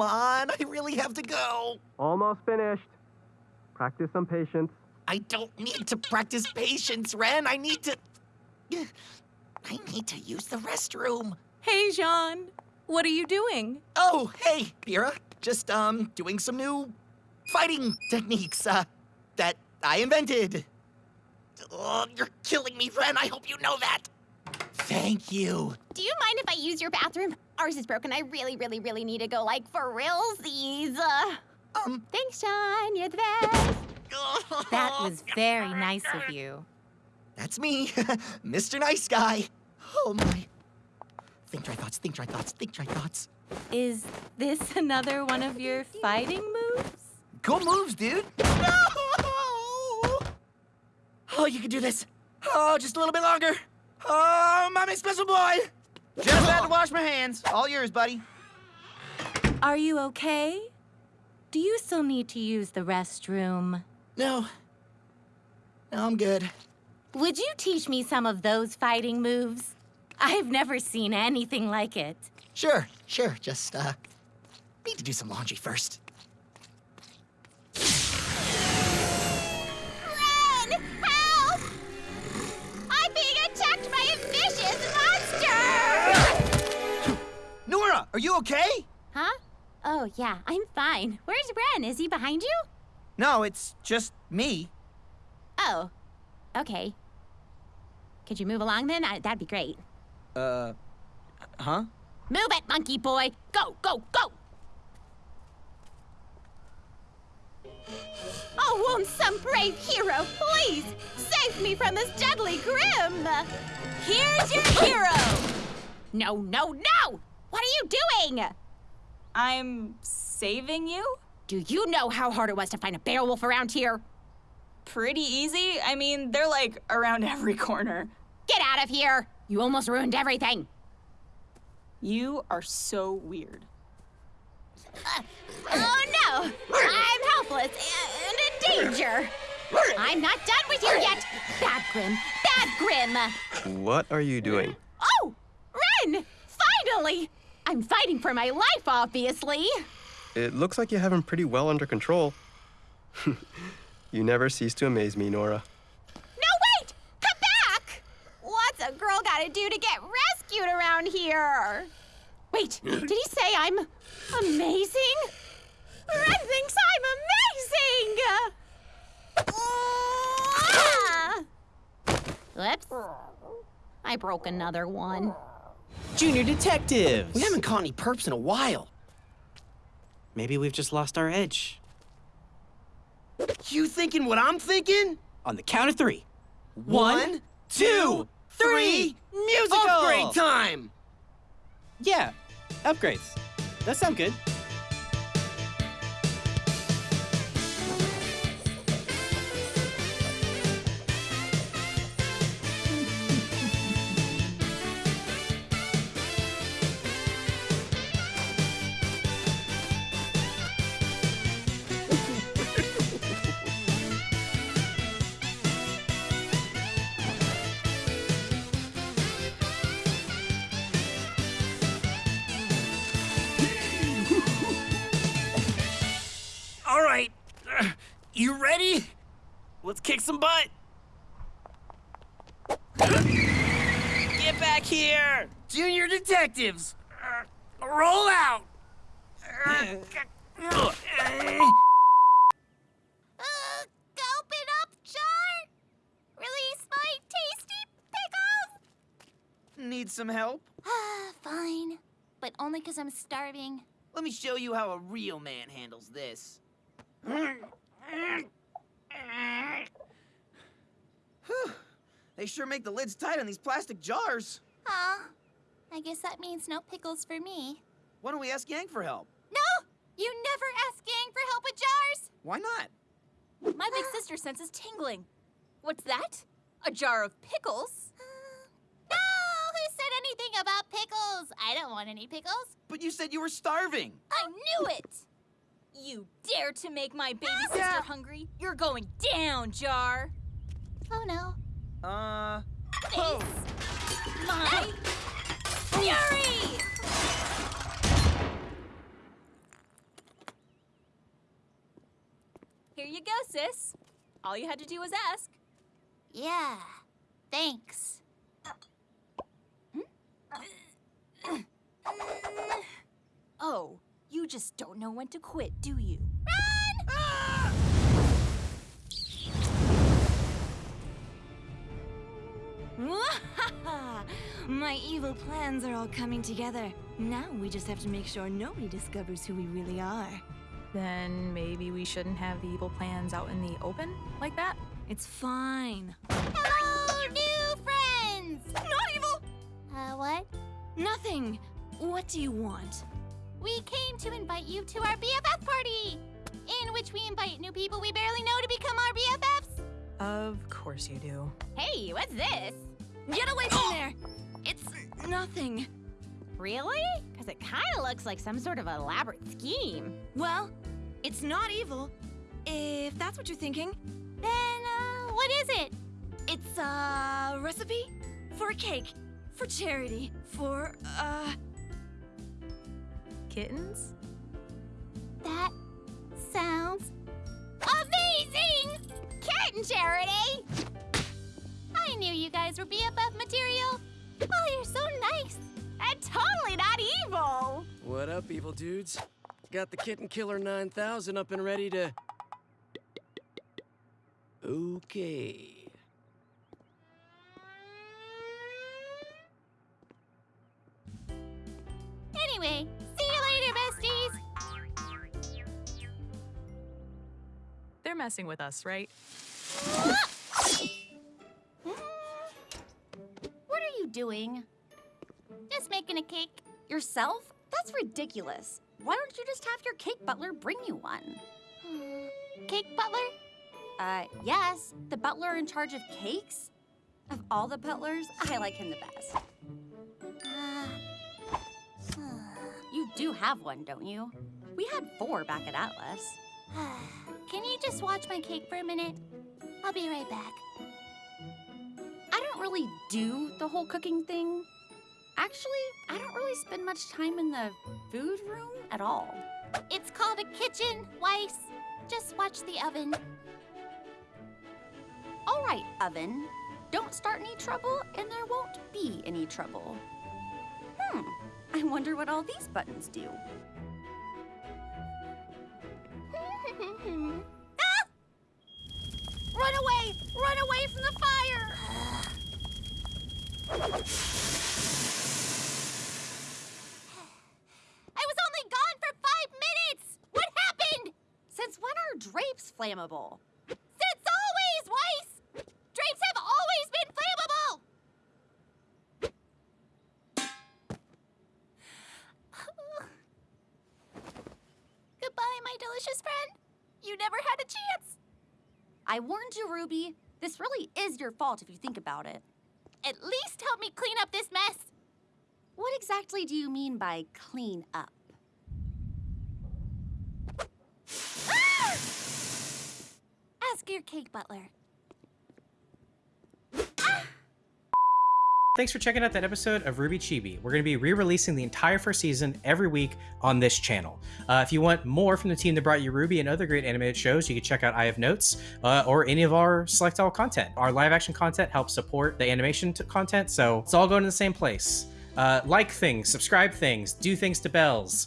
come on. I really have to go. Almost finished. Practice some patience. I don't need to practice patience, Ren. I need to. I need to use the restroom. Hey, Jaune. What are you doing? Oh, hey, Pyrrha. Just, um, doing some new fighting techniques, uh, that I invented. Oh, you're killing me, Ren. I hope you know that. Thank you. Do you mind if I use your bathroom? Ours is broken. I really, really, really need to go, like, for realsies. Uh, Um, thanks, Jaune. You're the best. That was very nice of you. That's me, Mr. Nice Guy. Oh my. Think try thoughts, think try thoughts, think try thoughts. Is this another one of your fighting moves? Cool moves, dude. No! Oh, you can do this. Oh, just a little bit longer. Oh, mommy special boy. Just had to wash my hands. All yours, buddy. Are you okay? Do you still need to use the restroom? No. No, I'm good. Would you teach me some of those fighting moves? I've never seen anything like it. Sure, sure. Just, uh, need to do some laundry first. Are you okay? Huh? Oh, yeah, I'm fine. Where's Ren? Is he behind you? No, it's just me. Oh, okay. Could you move along then? I, that'd be great. Uh, huh? Move it, monkey boy! Go, go, go! Oh, won't some brave hero please save me from this deadly Grimm? Here's your hero! No, no, no! What are you doing? I'm saving you? Do you know how hard it was to find a Beowolf around here? Pretty easy. I mean, they're like around every corner. Get out of here! You almost ruined everything. You are so weird. Uh, oh no! I'm helpless and in danger. I'm not done with you yet. Bad Grimm, bad Grimm. What are you doing? Oh, Ren! Finally! I'm fighting for my life, obviously. It looks like you have him pretty well under control. you never cease to amaze me, Nora. No, wait! Come back! What's a girl gotta do to get rescued around here? Wait, did he say I'm amazing? Ren thinks I'm amazing! Ah! Whoops. I broke another one. Junior detectives! We haven't caught any perps in a while. Maybe we've just lost our edge. You thinking what I'm thinking? On the count of three. One, two, three, musical! Upgrade time! Yeah, upgrades. That sound good. Let's kick some butt. Get back here! Junior detectives! Roll out! Uh, gulp it up, Jar! Release my tasty pickles! Need some help? Ah, Fine, but only because I'm starving. Let me show you how a real man handles this. They sure make the lids tight on these plastic jars. Huh? I guess that means no pickles for me. Why don't we ask Yang for help? No! You never ask Yang for help with jars! Why not? My big sister senses tingling. What's that? A jar of pickles? Uh, no! Who said anything about pickles? I don't want any pickles. But you said you were starving. I knew it! You dare to make my baby sister hungry? You're going down, Jar! Oh no. Uh. Oh. My fury! Here you go, sis. All you had to do was ask. Yeah, thanks. Hmm? Oh, you just don't know when to quit, do you? Run! Ah! My evil plans are all coming together. Now we just have to make sure nobody discovers who we really are. Then maybe we shouldn't have the evil plans out in the open like that? It's fine. Hello, new friends! Not evil! Uh, what? Nothing. What do you want? We came to invite you to our BFF party, in which we invite new people we barely know to become our BFFs. Of course you do. Hey, what's this? Get away from there! It's nothing. Really? Because it kind of looks like some sort of elaborate scheme. Well, it's not evil. If that's what you're thinking, Then, uh, what is it? it's a recipe for a cake, for charity, for, uh, Kittens? That sounds charity! I knew you guys were BFF material. Oh, you're so nice. And totally not evil. What up, evil dudes? Got the Kitten Killer 9000 up and ready to. Okay. Anyway, see you later, besties. They're messing with us, right? What are you doing? Just making a cake. Yourself? That's ridiculous. Why don't you just have your cake butler bring you one? Cake butler? Uh, yes, the butler in charge of cakes? Of all the butlers, I like him the best. You do have one, don't you? We had four back at Atlas. Can you just watch my cake for a minute? I'll be right back. I don't really do the whole cooking thing. Actually, I don't really spend much time in the food room at all. It's called a kitchen, Weiss. Just watch the oven. All right, oven. Don't start any trouble, and there won't be any trouble. Hmm. I wonder what all these buttons do. Run away! Run away from the fire! I was only gone for five minutes! What happened? Since when are drapes flammable? Since always, Weiss! Drapes have always been flammable! Goodbye, my delicious friend. You never had a chance. I warned you, Ruby. This really is your fault if you think about it. At least help me clean up this mess. What exactly do you mean by clean up? Ah! Ask your cake butler. Thanks for checking out that episode of RWBY Chibi. We're going to be re-releasing the entire first season every week on this channel. Uh, if you want more from the team that brought you RWBY and other great animated shows, you can check out I Have Notes uh, or any of our Select All content. Our live action content helps support the animation content, so it's all going to the same place. Uh, like things, subscribe things, do things to bells.